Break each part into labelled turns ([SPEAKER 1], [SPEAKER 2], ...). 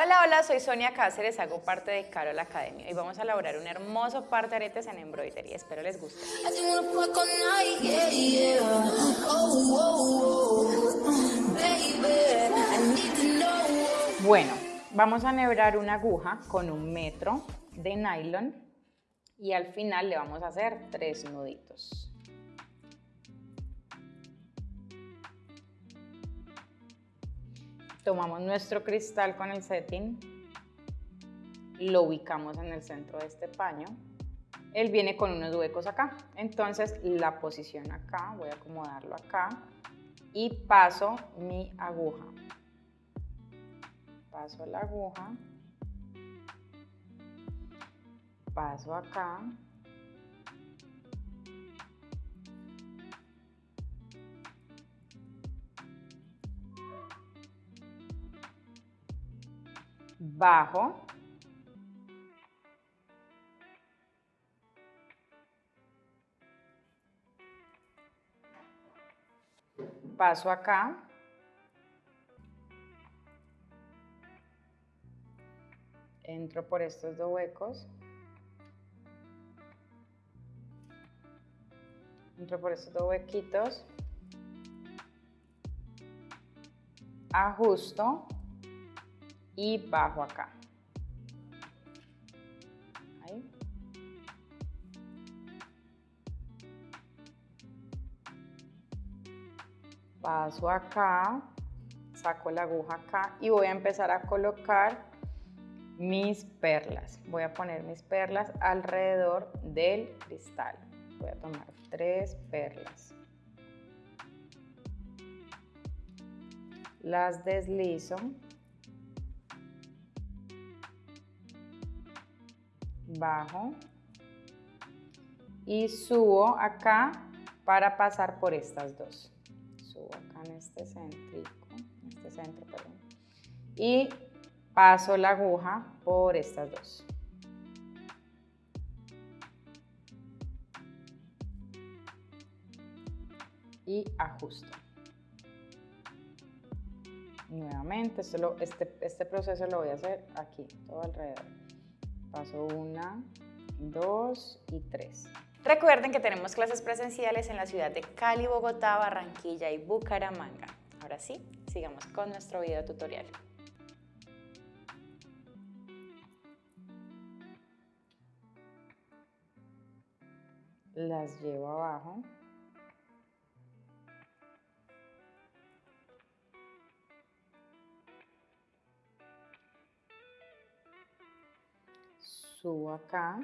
[SPEAKER 1] Hola, hola, soy Sonia Cáceres, hago parte de Carol Academy y vamos a elaborar un hermoso par de aretes en embroidery. Espero les guste. Bueno, vamos a enhebrar una aguja con un metro de nylon y al final le vamos a hacer tres nuditos. Tomamos nuestro cristal con el setting, lo ubicamos en el centro de este paño. Él viene con unos huecos acá, entonces la posición acá, voy a acomodarlo acá y paso mi aguja. Paso la aguja, paso acá, bajo, paso acá, entro por estos dos huecos, entro por estos dos huequitos, ajusto, y bajo acá. Paso acá, saco la aguja acá y voy a empezar a colocar mis perlas. Voy a poner mis perlas alrededor del cristal. Voy a tomar tres perlas. Las deslizo. Bajo y subo acá para pasar por estas dos. Subo acá en este en este centro. Y paso la aguja por estas dos. Y ajusto. Nuevamente, este, este proceso lo voy a hacer aquí, todo alrededor. Paso una, dos y tres. Recuerden que tenemos clases presenciales en la ciudad de Cali, Bogotá, Barranquilla y Bucaramanga. Ahora sí, sigamos con nuestro video tutorial. Las llevo abajo. Subo acá.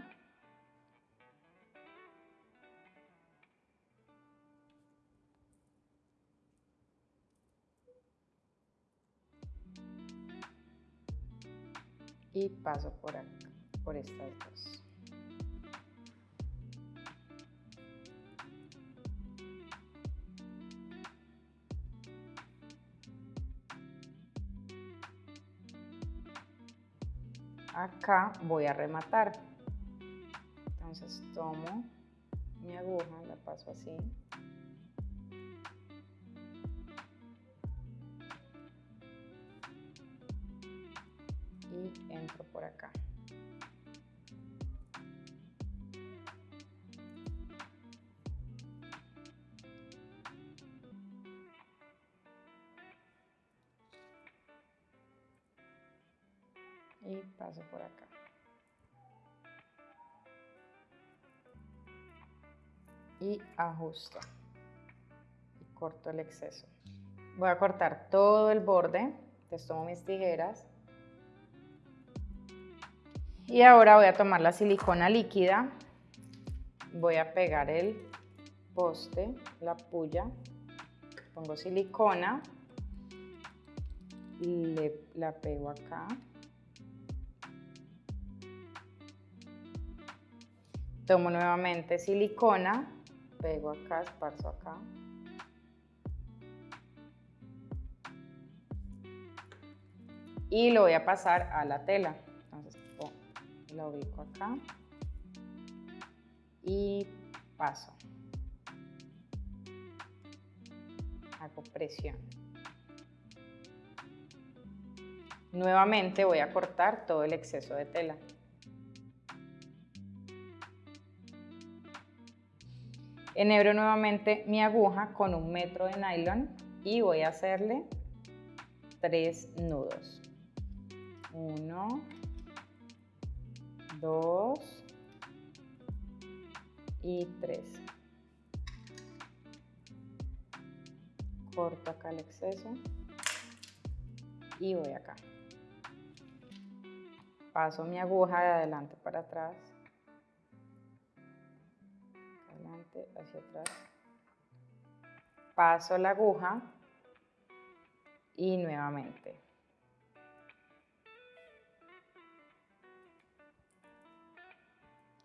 [SPEAKER 1] Y paso por acá, por estas dos. Acá voy a rematar. Entonces tomo mi aguja, la paso así. Y entro por acá. Y paso por acá. Y ajusto. Y corto el exceso. Voy a cortar todo el borde. Entonces tomo mis tijeras. Y ahora voy a tomar la silicona líquida. Voy a pegar el poste, la puya. Pongo silicona. Le, la pego acá. Tomo nuevamente silicona, pego acá, esparzo acá. Y lo voy a pasar a la tela. Entonces lo ubico acá y paso. Hago presión. Nuevamente voy a cortar todo el exceso de tela. Enhebro nuevamente mi aguja con un metro de nylon y voy a hacerle tres nudos. Uno, dos y tres. Corto acá el exceso y voy acá. Paso mi aguja de adelante para atrás hacia atrás. Paso la aguja y nuevamente.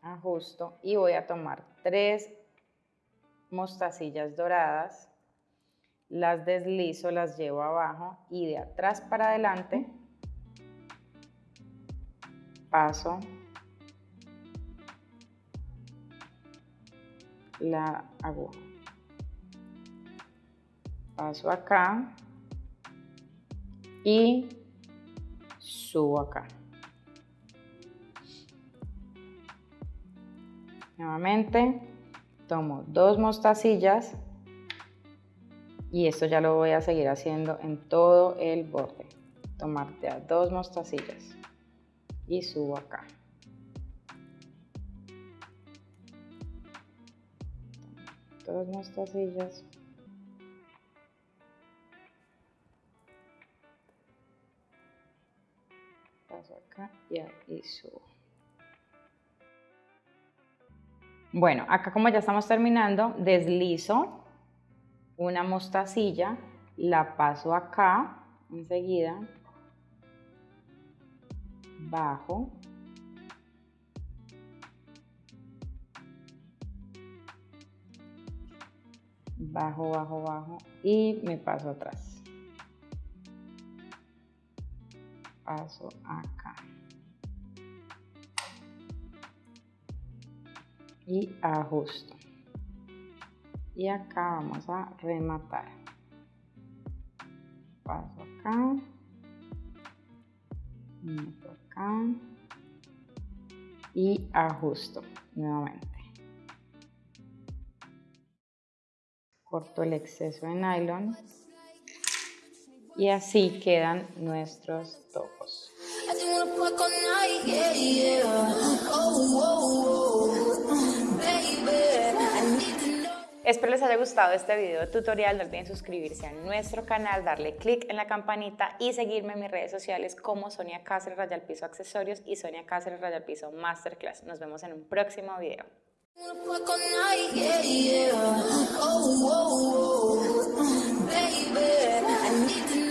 [SPEAKER 1] Ajusto y voy a tomar tres mostacillas doradas, las deslizo, las llevo abajo y de atrás para adelante paso la aguja. Paso acá y subo acá. Nuevamente tomo dos mostacillas y esto ya lo voy a seguir haciendo en todo el borde. Tomar dos mostacillas y subo acá. Dos mostacillas paso acá y ahí subo. Bueno acá como ya estamos terminando deslizo una mostacilla la paso acá enseguida bajo bajo, bajo, bajo y me paso atrás. Paso acá. Y ajusto. Y acá vamos a rematar. Paso acá. Meto acá. Y ajusto nuevamente. Corto el exceso de nylon y así quedan nuestros topos. Espero les haya gustado este video tutorial, no olviden suscribirse a nuestro canal, darle click en la campanita y seguirme en mis redes sociales como Sonia Cáceres Rayal Piso Accesorios y Sonia Cáceres Rayal Piso Masterclass. Nos vemos en un próximo video. Baby, I need to know.